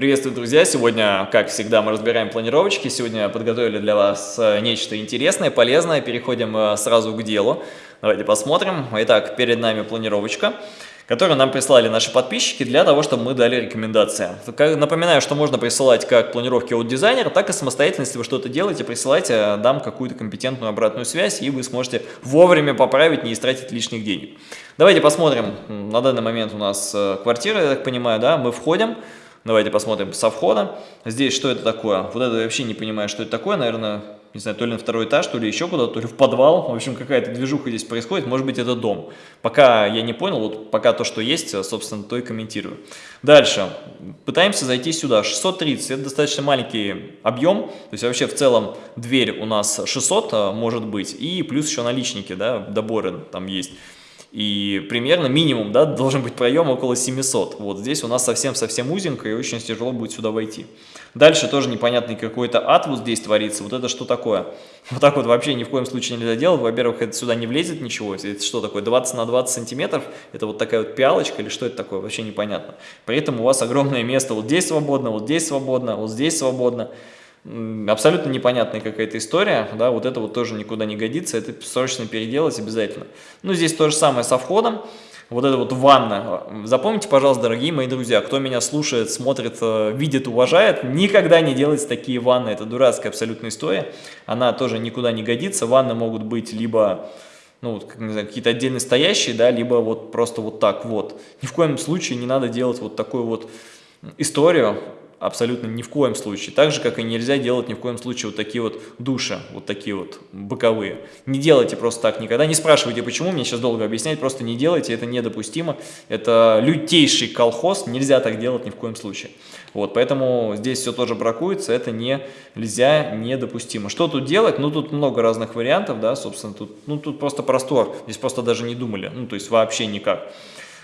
Приветствую, друзья! Сегодня, как всегда, мы разбираем планировочки. Сегодня подготовили для вас э, нечто интересное, полезное. Переходим э, сразу к делу. Давайте посмотрим. Итак, перед нами планировочка которые нам прислали наши подписчики для того, чтобы мы дали рекомендации. Напоминаю, что можно присылать как планировки от дизайнера, так и самостоятельно, если вы что-то делаете, присылайте, дам какую-то компетентную обратную связь, и вы сможете вовремя поправить, не истратить лишних денег. Давайте посмотрим, на данный момент у нас э, квартира, я так понимаю, да, мы входим, Давайте посмотрим со входа. Здесь что это такое? Вот это я вообще не понимаю, что это такое. Наверное, не знаю, то ли на второй этаж, то ли еще куда-то, то ли в подвал. В общем, какая-то движуха здесь происходит. Может быть, это дом. Пока я не понял, вот пока то, что есть, собственно, то и комментирую. Дальше. Пытаемся зайти сюда. 630. Это достаточно маленький объем. То есть вообще в целом дверь у нас 600 а, может быть. И плюс еще наличники, да, доборы там есть. И примерно минимум да, должен быть проем около 700. Вот здесь у нас совсем-совсем узенько и очень тяжело будет сюда войти. Дальше тоже непонятный какой-то ад вот здесь творится. Вот это что такое? Вот так вот вообще ни в коем случае нельзя делать. Во-первых, это сюда не влезет ничего. Это что такое? 20 на 20 сантиметров? Это вот такая вот пиалочка или что это такое? Вообще непонятно. При этом у вас огромное место. Вот здесь свободно, вот здесь свободно, вот здесь свободно абсолютно непонятная какая-то история, да, вот это вот тоже никуда не годится, это срочно переделать обязательно. Ну, здесь то же самое со входом, вот это вот ванна. Запомните, пожалуйста, дорогие мои друзья, кто меня слушает, смотрит, э, видит, уважает, никогда не делайте такие ванны, это дурацкая абсолютная история, она тоже никуда не годится, ванны могут быть либо ну, какие-то отдельно стоящие, да, либо вот просто вот так вот. Ни в коем случае не надо делать вот такую вот историю, абсолютно ни в коем случае. Так же, как и нельзя делать ни в коем случае вот такие вот души, вот такие вот боковые. Не делайте просто так никогда. Не спрашивайте, почему, мне сейчас долго объяснять, просто не делайте, это недопустимо. Это лютейший колхоз, нельзя так делать ни в коем случае. Вот, поэтому здесь все тоже бракуется, это не, нельзя, недопустимо. Что тут делать? Ну, тут много разных вариантов, да, собственно, тут, ну, тут просто простор, здесь просто даже не думали, ну, то есть вообще никак.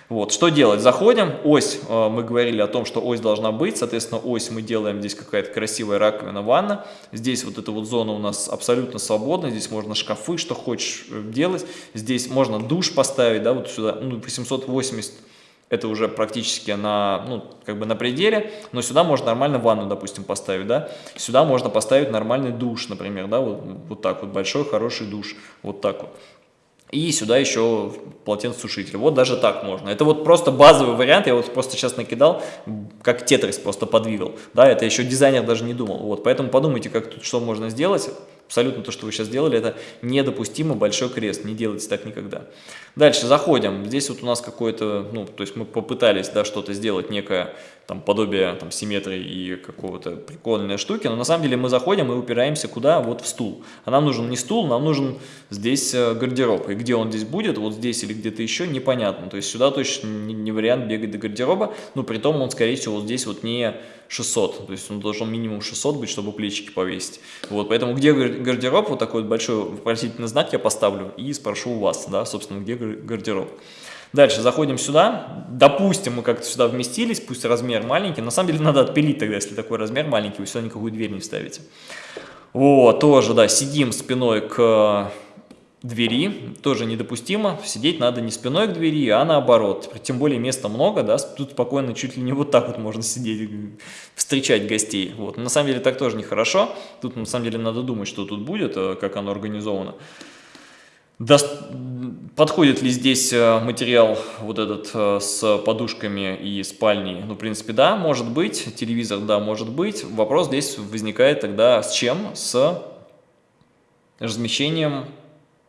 Вот, что делать? Заходим, ось, э, мы говорили о том, что ось должна быть, соответственно, ось мы делаем, здесь какая-то красивая раковина, ванна, здесь вот эта вот зона у нас абсолютно свободна, здесь можно шкафы, что хочешь э, делать, здесь можно душ поставить, да, вот сюда, ну, 880 это уже практически на, ну, как бы на пределе, но сюда можно нормально ванну, допустим, поставить, да, сюда можно поставить нормальный душ, например, да, вот, вот так вот, большой хороший душ, вот так вот. И сюда еще полотенцесушитель. Вот даже так можно. Это вот просто базовый вариант. Я вот просто сейчас накидал, как тетрис просто подвигал. Да, это еще дизайнер даже не думал. Вот, поэтому подумайте, как тут что можно сделать абсолютно то, что вы сейчас сделали, это недопустимо, большой крест, не делайте так никогда. Дальше заходим, здесь вот у нас какое-то, ну, то есть мы попытались, да, что-то сделать, некое там подобие там симметрии и какого-то прикольной штуки, но на самом деле мы заходим и упираемся куда? Вот в стул. А нам нужен не стул, нам нужен здесь э, гардероб. И где он здесь будет, вот здесь или где-то еще, непонятно. То есть сюда точно не вариант бегать до гардероба, но при том он, скорее всего, вот здесь вот не 600, то есть он должен минимум 600 быть, чтобы плечики повесить. Вот, поэтому где гардероб, вот такой вот большой вопросительный знак я поставлю и спрошу у вас, да, собственно, где гардероб. Дальше заходим сюда, допустим, мы как-то сюда вместились, пусть размер маленький, на самом деле надо отпилить тогда, если такой размер маленький, вы сюда никакую дверь не вставите. Вот, тоже, да, сидим спиной к двери, тоже недопустимо, сидеть надо не спиной к двери, а наоборот, тем более места много, да, тут спокойно чуть ли не вот так вот можно сидеть, встречать гостей, вот, на самом деле так тоже нехорошо, тут на самом деле надо думать, что тут будет, э, как оно организовано. До... Подходит ли здесь э, материал вот этот э, с подушками и спальней? Ну, в принципе, да, может быть. Телевизор, да, может быть. Вопрос здесь возникает тогда с чем? С размещением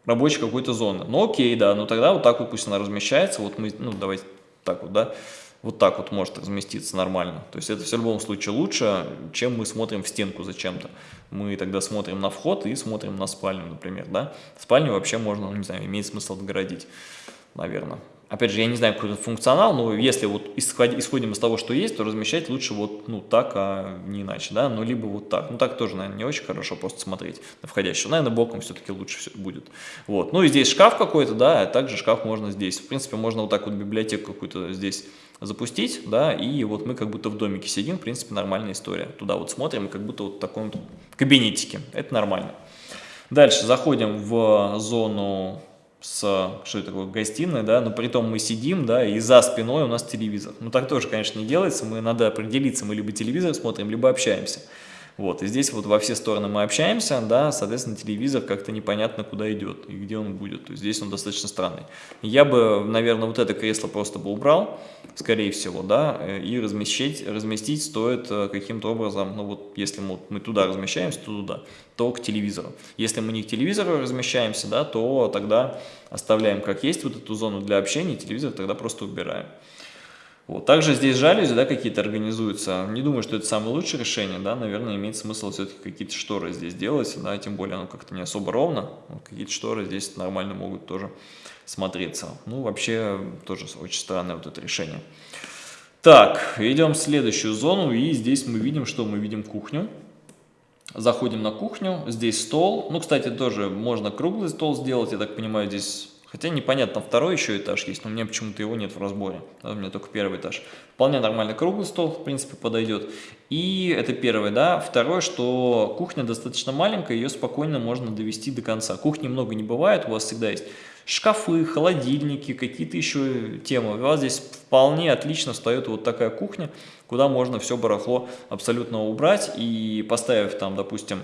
рабочей какой-то зоны. Ну, окей, да, ну тогда вот так вот пусть она размещается. Вот мы, ну, давайте так вот, да вот так вот может разместиться нормально. То есть это в любом случае лучше, чем мы смотрим в стенку зачем-то. Мы тогда смотрим на вход и смотрим на спальню, например, да. Спальню вообще можно, не знаю, имеет смысл отгородить, наверное. Опять же, я не знаю, какой это функционал, но если вот исходим из того, что есть, то размещать лучше вот ну так, а не иначе, да, ну либо вот так. Ну так тоже, наверное, не очень хорошо просто смотреть на входящего. Наверное, боком все-таки лучше все будет. Вот. Ну и здесь шкаф какой-то, да, а также шкаф можно здесь. В принципе, можно вот так вот библиотеку какую-то здесь запустить, да, и вот мы как будто в домике сидим, в принципе, нормальная история. Туда вот смотрим, как будто вот в таком кабинетике. Это нормально. Дальше заходим в зону с, что это такое, гостиной, да, но при том мы сидим, да, и за спиной у нас телевизор. Ну, так тоже, конечно, не делается, мы надо определиться, мы либо телевизор смотрим, либо общаемся. Вот, и здесь вот во все стороны мы общаемся, да, соответственно, телевизор как-то непонятно куда идет и где он будет. То есть здесь он достаточно странный. Я бы, наверное, вот это кресло просто бы убрал, скорее всего, да, и разместить, разместить стоит э, каким-то образом, ну вот, если мы, мы туда размещаемся, то туда, то к телевизору. Если мы не к телевизору размещаемся, да, то тогда оставляем как есть вот эту зону для общения, телевизор тогда просто убираем. Вот. Также здесь жалюзи да, какие-то организуются. Не думаю, что это самое лучшее решение. Да? Наверное, имеет смысл все-таки какие-то шторы здесь делать. Да? Тем более оно как-то не особо ровно. Какие-то шторы здесь нормально могут тоже смотреться. Ну, вообще, тоже очень странное вот это решение. Так, идем в следующую зону. И здесь мы видим, что мы видим кухню. Заходим на кухню. Здесь стол. Ну, кстати, тоже можно круглый стол сделать. Я так понимаю, здесь Хотя непонятно, второй еще этаж есть, но у меня почему-то его нет в разборе. Да, у меня только первый этаж. Вполне нормальный круглый стол, в принципе, подойдет. И это первое, да. Второе, что кухня достаточно маленькая, ее спокойно можно довести до конца. Кухни много не бывает, у вас всегда есть шкафы, холодильники, какие-то еще темы. У вас здесь вполне отлично встает вот такая кухня, куда можно все барахло абсолютно убрать и поставив там, допустим,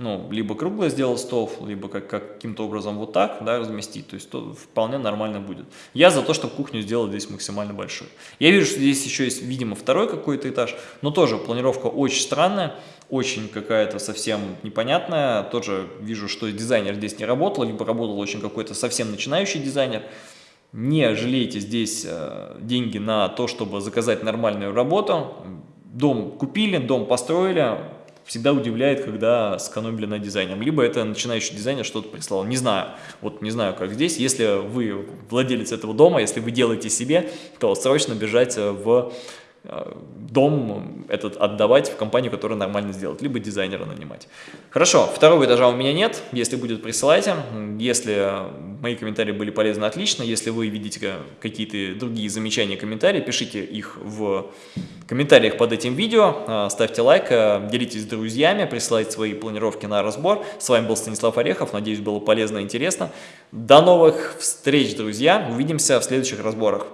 ну, либо круглый сделал стол, либо как, каким-то образом вот так, да, разместить, то есть то вполне нормально будет. Я за то, чтобы кухню сделать здесь максимально большой. Я вижу, что здесь еще есть, видимо, второй какой-то этаж, но тоже планировка очень странная, очень какая-то совсем непонятная, тоже вижу, что дизайнер здесь не работал, либо работал очень какой-то совсем начинающий дизайнер. Не жалейте здесь э, деньги на то, чтобы заказать нормальную работу. Дом купили, дом построили, всегда удивляет, когда сэкономили на дизайне. Либо это начинающий дизайнер что-то прислал. Не знаю. Вот не знаю, как здесь. Если вы владелец этого дома, если вы делаете себе, то срочно бежать в Э, дом этот отдавать в компанию, которая нормально сделает, либо дизайнера нанимать. Хорошо, второго этажа у меня нет, если будет, присылайте. Если мои комментарии были полезны, отлично. Если вы видите какие-то другие замечания, комментарии, пишите их в комментариях под этим видео, э, ставьте лайк, э, делитесь с друзьями, присылайте свои планировки на разбор. С вами был Станислав Орехов, надеюсь, было полезно и интересно. До новых встреч, друзья, увидимся в следующих разборах.